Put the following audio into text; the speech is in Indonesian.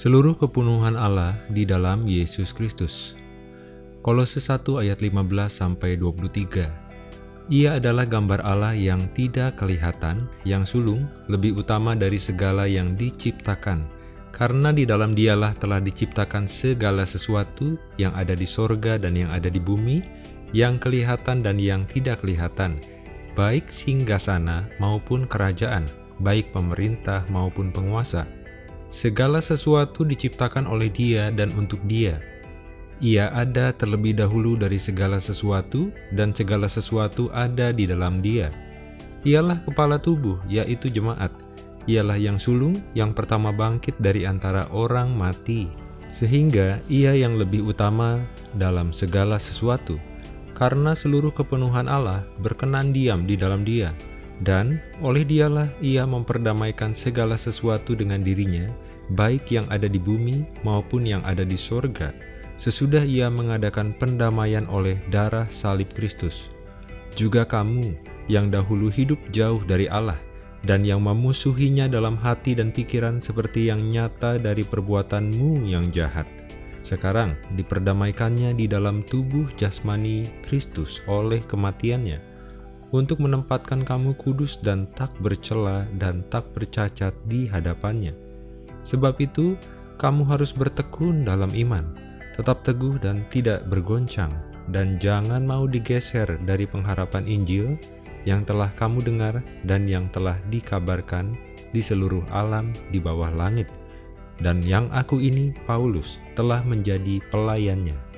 seluruh kepenuhan Allah di dalam Yesus Kristus. Kolose 1 ayat 15 sampai 23. Ia adalah gambar Allah yang tidak kelihatan, yang sulung, lebih utama dari segala yang diciptakan. Karena di dalam dialah telah diciptakan segala sesuatu yang ada di sorga dan yang ada di bumi, yang kelihatan dan yang tidak kelihatan, baik singgasana maupun kerajaan, baik pemerintah maupun penguasa Segala sesuatu diciptakan oleh dia dan untuk dia. Ia ada terlebih dahulu dari segala sesuatu, dan segala sesuatu ada di dalam dia. Ialah kepala tubuh, yaitu jemaat. Ialah yang sulung, yang pertama bangkit dari antara orang mati. Sehingga ia yang lebih utama dalam segala sesuatu. Karena seluruh kepenuhan Allah berkenan diam di dalam dia dan oleh dialah ia memperdamaikan segala sesuatu dengan dirinya, baik yang ada di bumi maupun yang ada di sorga, sesudah ia mengadakan pendamaian oleh darah salib Kristus. Juga kamu yang dahulu hidup jauh dari Allah, dan yang memusuhinya dalam hati dan pikiran seperti yang nyata dari perbuatanmu yang jahat. Sekarang diperdamaikannya di dalam tubuh jasmani Kristus oleh kematiannya, untuk menempatkan kamu kudus dan tak bercela dan tak bercacat di hadapannya. Sebab itu, kamu harus bertekun dalam iman, tetap teguh dan tidak bergoncang, dan jangan mau digeser dari pengharapan Injil yang telah kamu dengar dan yang telah dikabarkan di seluruh alam di bawah langit, dan yang aku ini, Paulus, telah menjadi pelayannya.